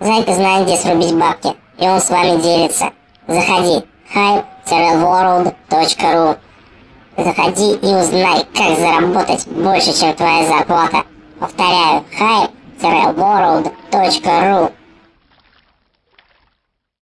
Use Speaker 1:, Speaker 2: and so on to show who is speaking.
Speaker 1: Зайка знает, где срубить бабки, и он с вами делится. Заходи, hype-world.ru Заходи и узнай, как заработать больше, чем твоя зарплата. Повторяю, hype-world.ru